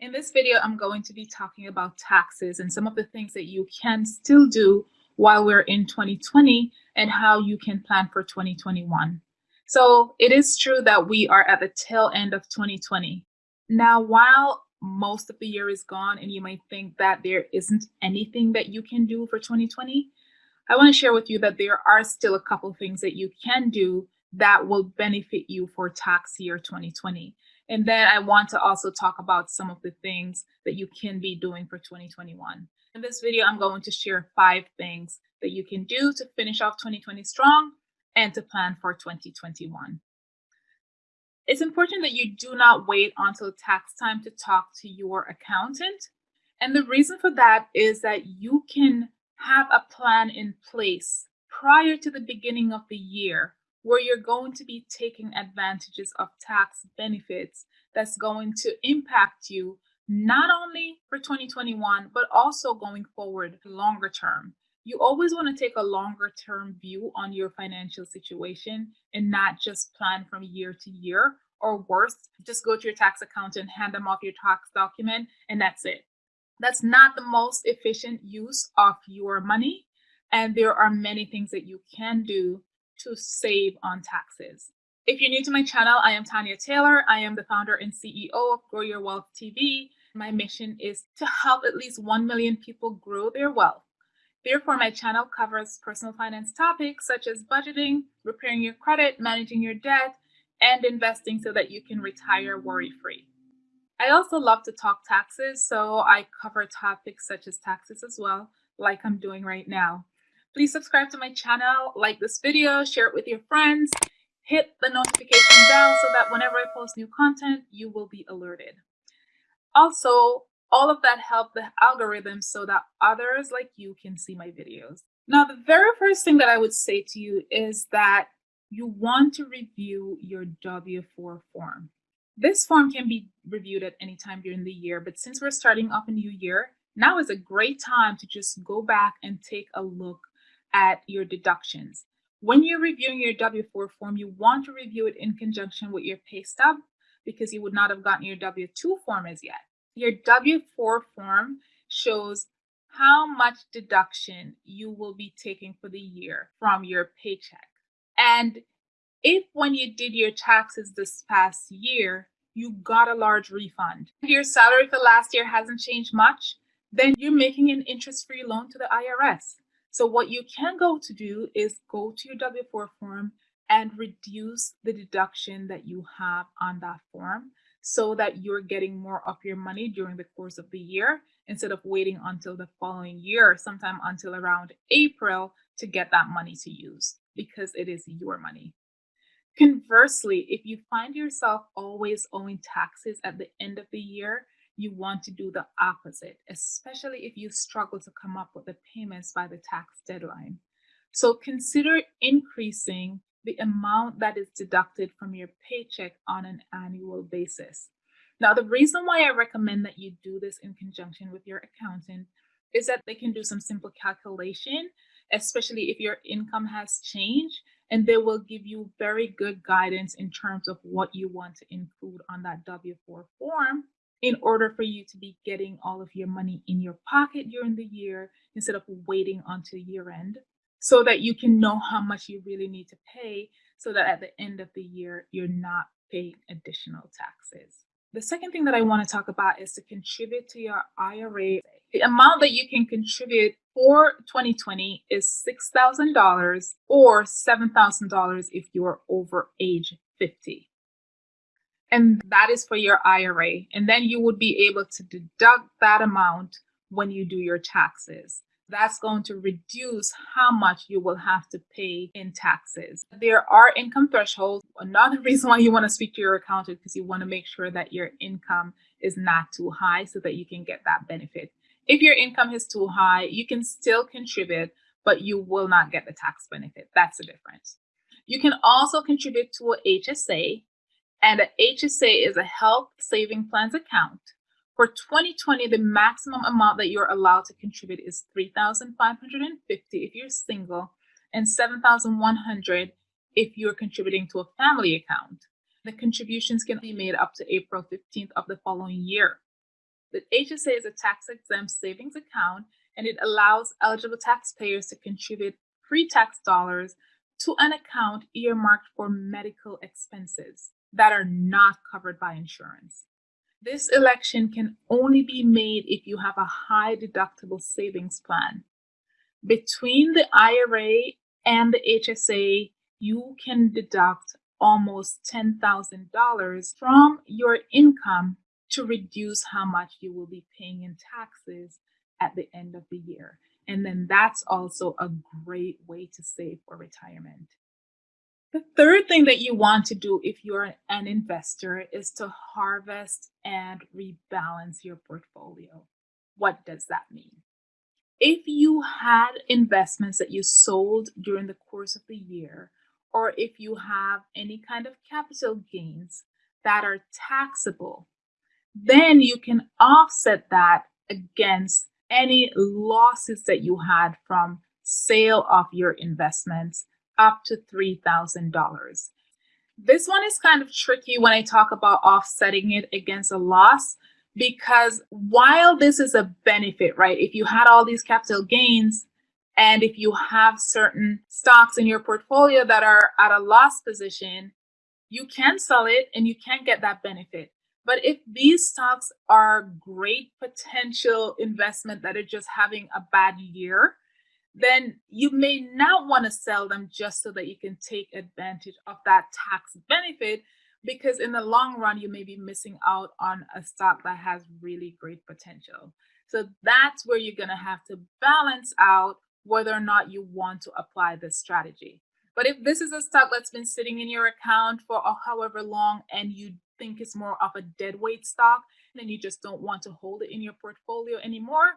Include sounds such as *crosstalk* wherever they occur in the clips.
In this video, I'm going to be talking about taxes and some of the things that you can still do while we're in 2020 and how you can plan for 2021. So it is true that we are at the tail end of 2020. Now, while most of the year is gone and you might think that there isn't anything that you can do for 2020, I want to share with you that there are still a couple things that you can do that will benefit you for tax year 2020. And then I want to also talk about some of the things that you can be doing for 2021. In this video, I'm going to share five things that you can do to finish off 2020 strong and to plan for 2021. It's important that you do not wait until tax time to talk to your accountant. And the reason for that is that you can have a plan in place prior to the beginning of the year where you're going to be taking advantages of tax benefits that's going to impact you not only for 2021, but also going forward longer term. You always want to take a longer term view on your financial situation and not just plan from year to year, or worse, just go to your tax accountant, hand them off your tax document, and that's it. That's not the most efficient use of your money. And there are many things that you can do to save on taxes. If you're new to my channel, I am Tanya Taylor. I am the founder and CEO of Grow Your Wealth TV. My mission is to help at least 1 million people grow their wealth. Therefore, my channel covers personal finance topics such as budgeting, repairing your credit, managing your debt, and investing so that you can retire worry free. I also love to talk taxes, so I cover topics such as taxes as well, like I'm doing right now. Please subscribe to my channel, like this video, share it with your friends, hit the notification bell so that whenever I post new content, you will be alerted. Also, all of that help the algorithm so that others like you can see my videos. Now, the very first thing that I would say to you is that you want to review your W-4 form. This form can be reviewed at any time during the year, but since we're starting off a new year, now is a great time to just go back and take a look at your deductions. When you're reviewing your W-4 form, you want to review it in conjunction with your pay stub because you would not have gotten your W-2 form as yet. Your W-4 form shows how much deduction you will be taking for the year from your paycheck. And if when you did your taxes this past year, you got a large refund, your salary for last year hasn't changed much, then you're making an interest-free loan to the IRS. So what you can go to do is go to your W-4 form and reduce the deduction that you have on that form so that you're getting more of your money during the course of the year instead of waiting until the following year, sometime until around April to get that money to use because it is your money. Conversely, if you find yourself always owing taxes at the end of the year, you want to do the opposite, especially if you struggle to come up with the payments by the tax deadline. So consider increasing the amount that is deducted from your paycheck on an annual basis. Now, the reason why I recommend that you do this in conjunction with your accountant is that they can do some simple calculation, especially if your income has changed, and they will give you very good guidance in terms of what you want to include on that W-4 form in order for you to be getting all of your money in your pocket during the year instead of waiting until year end so that you can know how much you really need to pay so that at the end of the year, you're not paying additional taxes. The second thing that I want to talk about is to contribute to your IRA. The amount that you can contribute for 2020 is $6,000 or $7,000 if you're over age 50 and that is for your IRA. And then you would be able to deduct that amount when you do your taxes. That's going to reduce how much you will have to pay in taxes. There are income thresholds. Another *laughs* reason why you want to speak to your accountant because you want to make sure that your income is not too high so that you can get that benefit. If your income is too high, you can still contribute, but you will not get the tax benefit. That's the difference. You can also contribute to a HSA, and a HSA is a health saving plans account. For 2020, the maximum amount that you're allowed to contribute is 3,550 if you're single and 7,100 if you're contributing to a family account. The contributions can be made up to April 15th of the following year. The HSA is a tax exempt savings account and it allows eligible taxpayers to contribute pre tax dollars to an account earmarked for medical expenses that are not covered by insurance. This election can only be made if you have a high deductible savings plan. Between the IRA and the HSA, you can deduct almost $10,000 from your income to reduce how much you will be paying in taxes at the end of the year. And then that's also a great way to save for retirement. The third thing that you want to do if you're an investor is to harvest and rebalance your portfolio. What does that mean? If you had investments that you sold during the course of the year, or if you have any kind of capital gains that are taxable, then you can offset that against any losses that you had from sale of your investments up to $3,000. This one is kind of tricky when I talk about offsetting it against a loss because while this is a benefit, right? If you had all these capital gains and if you have certain stocks in your portfolio that are at a loss position, you can sell it and you can get that benefit. But if these stocks are great potential investment that are just having a bad year, then you may not want to sell them just so that you can take advantage of that tax benefit because in the long run you may be missing out on a stock that has really great potential. So that's where you're going to have to balance out whether or not you want to apply this strategy. But if this is a stock that's been sitting in your account for however long and you think it's more of a dead weight stock and you just don't want to hold it in your portfolio anymore,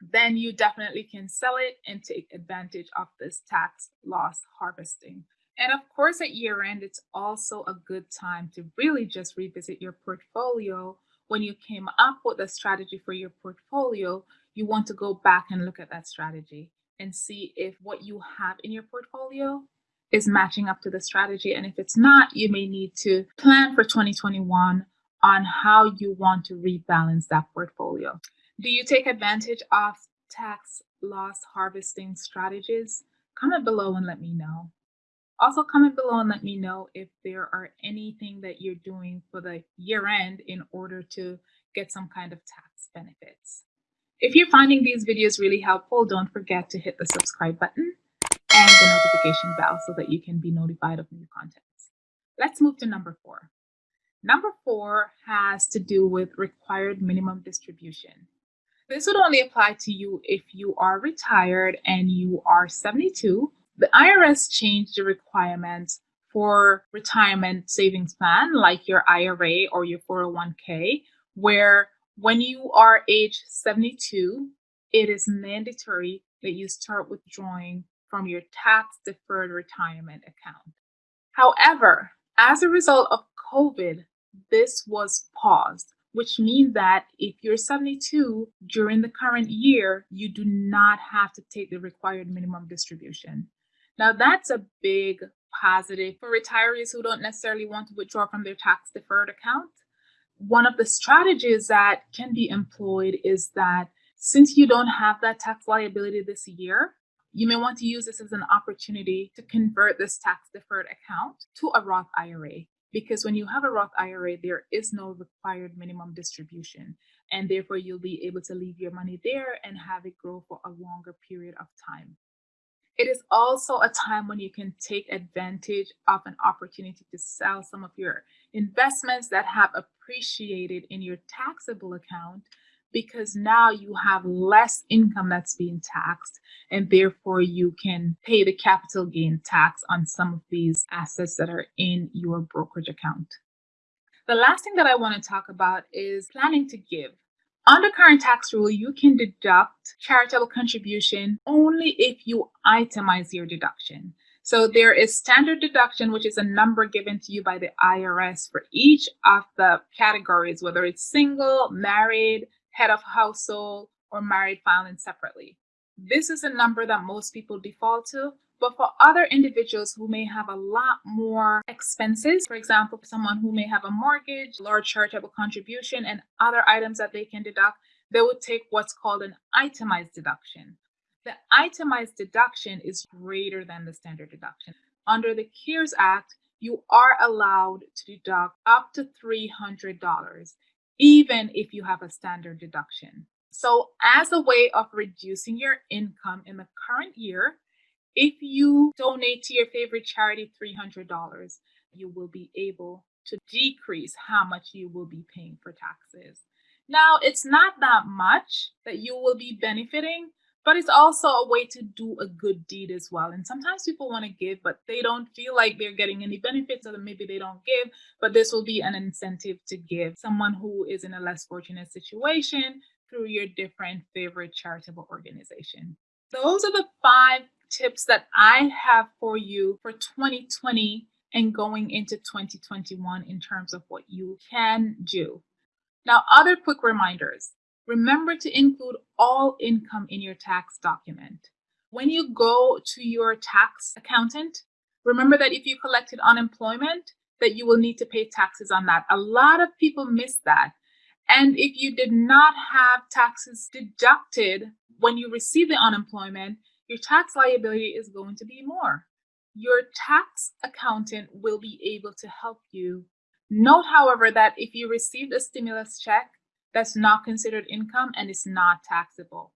then you definitely can sell it and take advantage of this tax loss harvesting. And of course, at year end, it's also a good time to really just revisit your portfolio. When you came up with a strategy for your portfolio, you want to go back and look at that strategy and see if what you have in your portfolio is matching up to the strategy. And if it's not, you may need to plan for 2021 on how you want to rebalance that portfolio. Do you take advantage of tax loss harvesting strategies? Comment below and let me know. Also, comment below and let me know if there are anything that you're doing for the year end in order to get some kind of tax benefits. If you're finding these videos really helpful, don't forget to hit the subscribe button and the notification bell so that you can be notified of new content. Let's move to number four. Number four has to do with required minimum distribution. This would only apply to you if you are retired and you are 72. The IRS changed the requirements for retirement savings plan like your IRA or your 401k, where when you are age 72, it is mandatory that you start withdrawing from your tax deferred retirement account. However, as a result of COVID, this was paused, which means that if you're 72 during the current year, you do not have to take the required minimum distribution. Now, that's a big positive for retirees who don't necessarily want to withdraw from their tax deferred account. One of the strategies that can be employed is that since you don't have that tax liability this year, you may want to use this as an opportunity to convert this tax deferred account to a Roth IRA. Because when you have a Roth IRA, there is no required minimum distribution. And therefore, you'll be able to leave your money there and have it grow for a longer period of time. It is also a time when you can take advantage of an opportunity to sell some of your investments that have appreciated in your taxable account because now you have less income that's being taxed and therefore you can pay the capital gain tax on some of these assets that are in your brokerage account. The last thing that I want to talk about is planning to give. Under current tax rule, you can deduct charitable contribution only if you itemize your deduction. So there is standard deduction, which is a number given to you by the IRS for each of the categories, whether it's single, married, head of household, or married filing separately. This is a number that most people default to, But for other individuals who may have a lot more expenses, for example, someone who may have a mortgage, large charitable contribution, and other items that they can deduct, they would take what's called an itemized deduction. The itemized deduction is greater than the standard deduction. Under the CARES Act, you are allowed to deduct up to $300, even if you have a standard deduction. So, as a way of reducing your income in the current year, if you donate to your favorite charity $300, you will be able to decrease how much you will be paying for taxes. Now, it's not that much that you will be benefiting, but it's also a way to do a good deed as well. And sometimes people want to give, but they don't feel like they're getting any benefits, or maybe they don't give. But this will be an incentive to give someone who is in a less fortunate situation through your different favorite charitable organization. Those are the five tips that I have for you for 2020 and going into 2021 in terms of what you can do. Now, other quick reminders. Remember to include all income in your tax document. When you go to your tax accountant, remember that if you collected unemployment, that you will need to pay taxes on that. A lot of people miss that. And if you did not have taxes deducted when you receive the unemployment, your tax liability is going to be more. Your tax accountant will be able to help you. Note, however, that if you received a stimulus check, that's not considered income and is not taxable.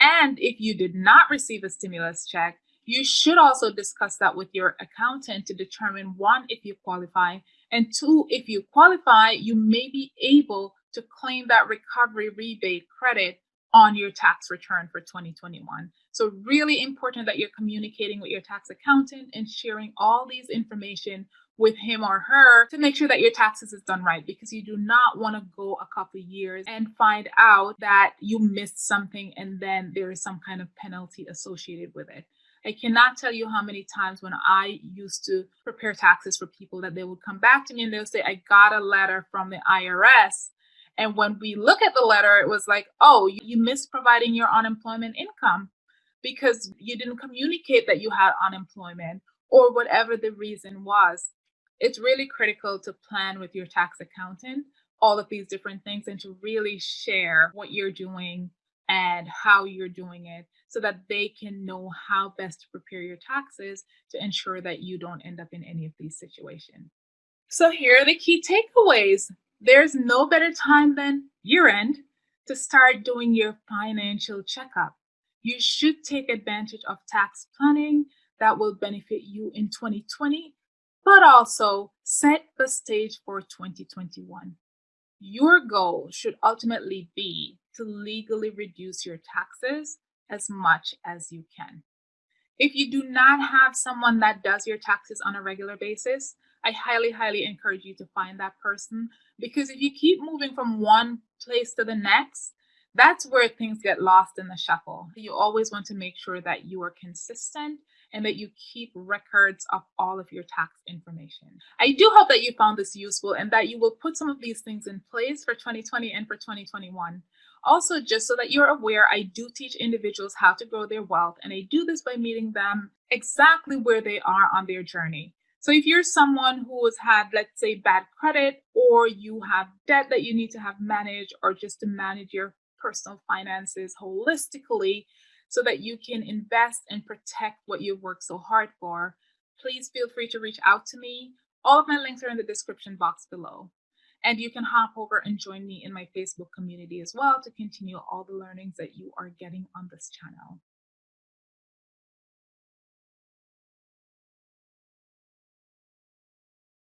And if you did not receive a stimulus check, you should also discuss that with your accountant to determine one, if you qualify, and two, if you qualify, you may be able to claim that recovery rebate credit on your tax return for 2021. So really important that you're communicating with your tax accountant and sharing all these information with him or her to make sure that your taxes is done right because you do not want to go a couple years and find out that you missed something and then there is some kind of penalty associated with it. I cannot tell you how many times when I used to prepare taxes for people that they would come back to me and they'll say, I got a letter from the IRS and when we look at the letter, it was like, oh, you missed providing your unemployment income because you didn't communicate that you had unemployment or whatever the reason was. It's really critical to plan with your tax accountant all of these different things and to really share what you're doing and how you're doing it so that they can know how best to prepare your taxes to ensure that you don't end up in any of these situations. So, here are the key takeaways there's no better time than year end to start doing your financial checkup. You should take advantage of tax planning that will benefit you in 2020, but also set the stage for 2021. Your goal should ultimately be to legally reduce your taxes as much as you can. If you do not have someone that does your taxes on a regular basis, I highly, highly encourage you to find that person because if you keep moving from one place to the next, that's where things get lost in the shuffle. You always want to make sure that you are consistent and that you keep records of all of your tax information. I do hope that you found this useful and that you will put some of these things in place for 2020 and for 2021. Also, just so that you're aware, I do teach individuals how to grow their wealth, and I do this by meeting them exactly where they are on their journey. So if you're someone who has had, let's say, bad credit, or you have debt that you need to have managed, or just to manage your personal finances holistically so that you can invest and protect what you've worked so hard for, please feel free to reach out to me. All of my links are in the description box below. And you can hop over and join me in my Facebook community as well to continue all the learnings that you are getting on this channel.